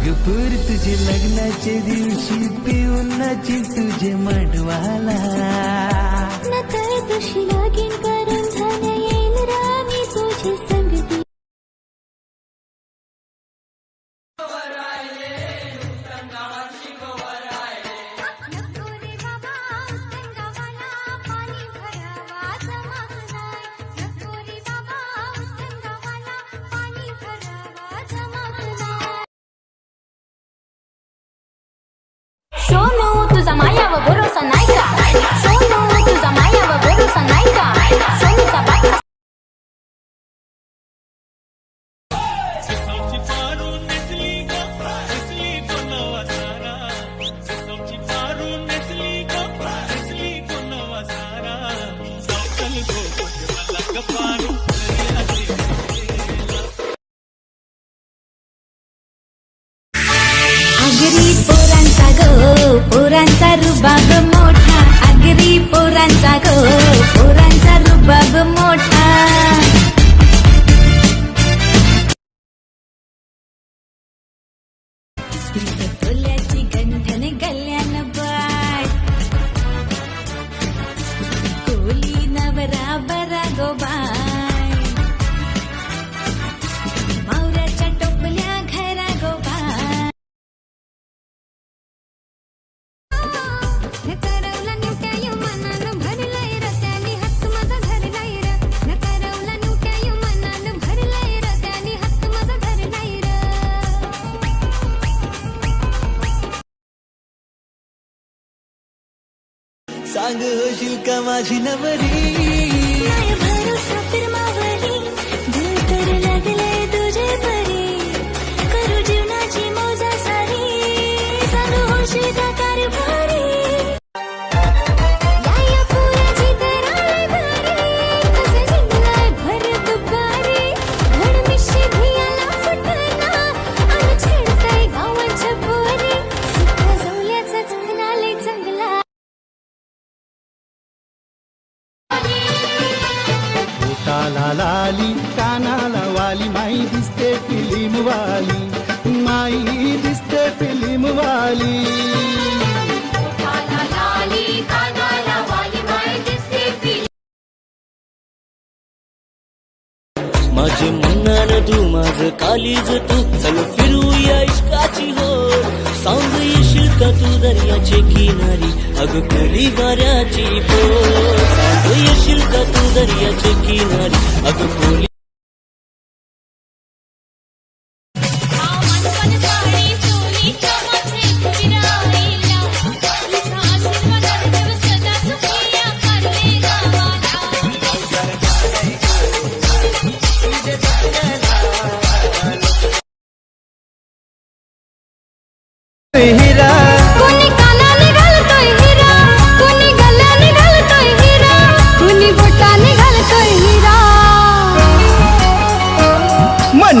गपूर तुझे लग्नाच्या दिवशी पिऊन नाची तुझे मडवाला. आगरी पोरांचा गो पोरांचा रुबाब मोठा. आगरी पोरांचा गो पोरांचा रुबाब मोठा. सांग होशील का माझी नवरी. माय भरोसा फिरमावली पोटाला लाली कानाला वाली माई दिसते फिल्म वाली माई दिसते फिल्म वाली माझे म्हणणार तू माझं कालीज तू चल फिरूया इश्काची हो सांग येशील का तू दर्याचे किनारी अग करी वाऱ्याची सांग येशील का तू दर्याचे किनारी. अग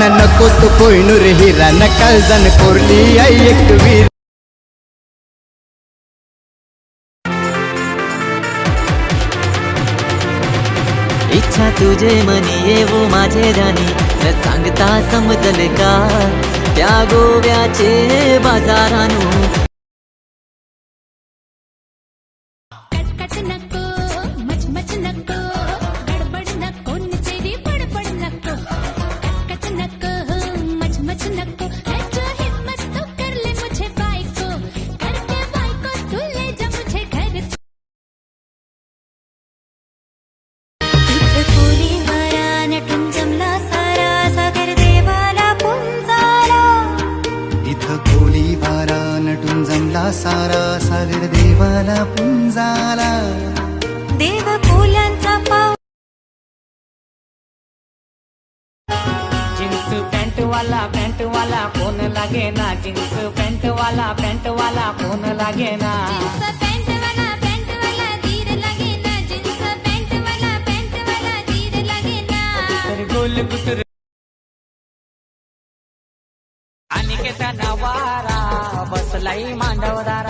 ना नको तो कोयनूर हिरा नकाल जण कोरली आई एक वीर. इच्छा तुझे मनी येवो माझे राणी न सांगता समजल का? त्या गोव्याचे बाजारानू. पुंजाला देव फुलांचा पाव जीन्स पॅन्ट वाला पॅन्ट वाला कोण लागे ना? जीन्स पॅन्ट वाला पॅन्ट वाला कोण लागे ना? गोल कुतर आणि केता नवारा बसलाई मांडवदारा.